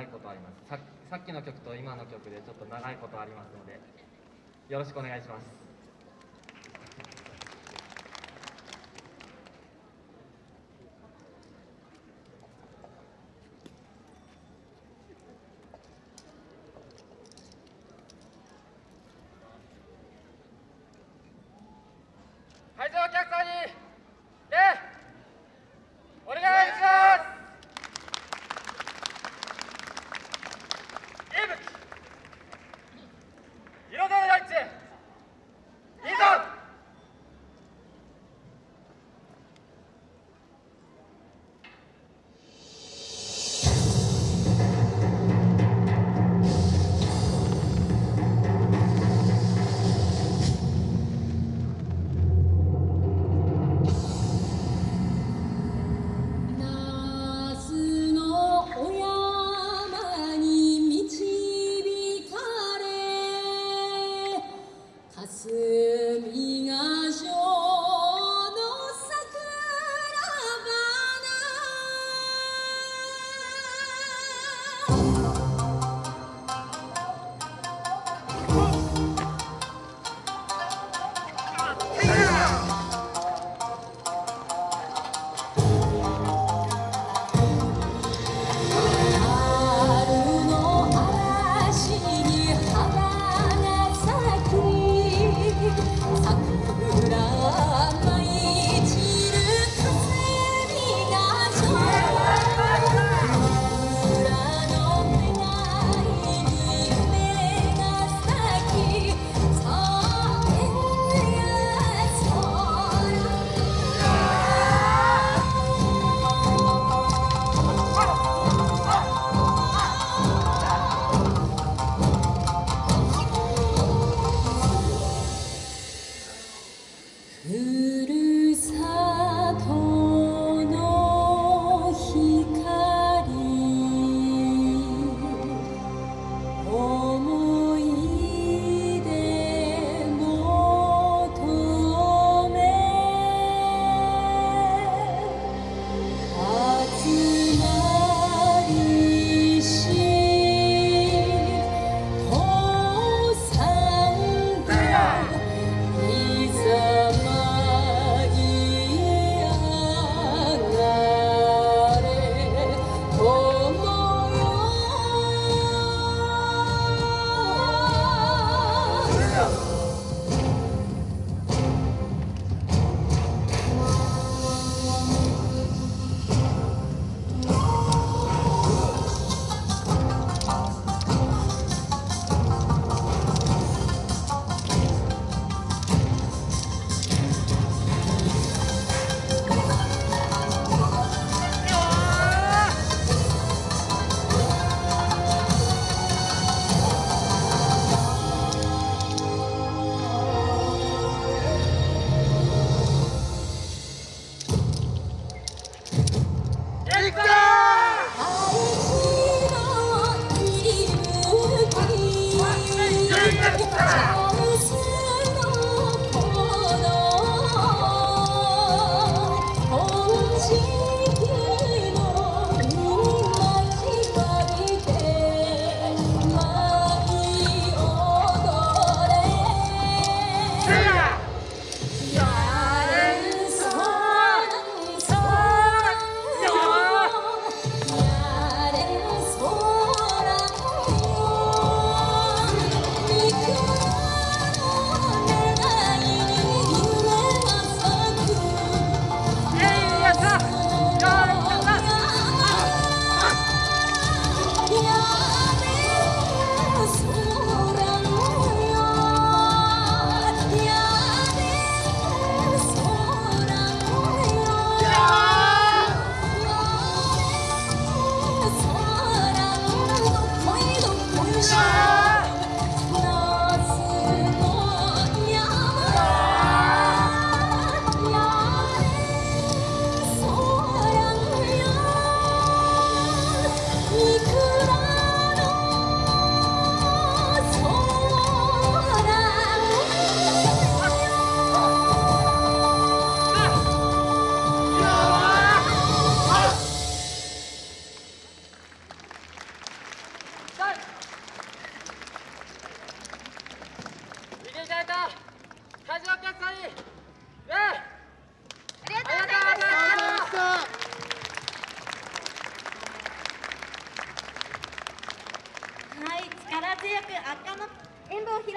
長いことあります。ささっきの曲と今の曲でちょっと長いことありますのでよろしくお願いします。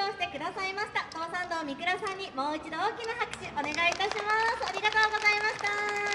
をしてくださいました。東山道三倉さんにもう一度大きな拍手お願いいたします。ありがとうございました。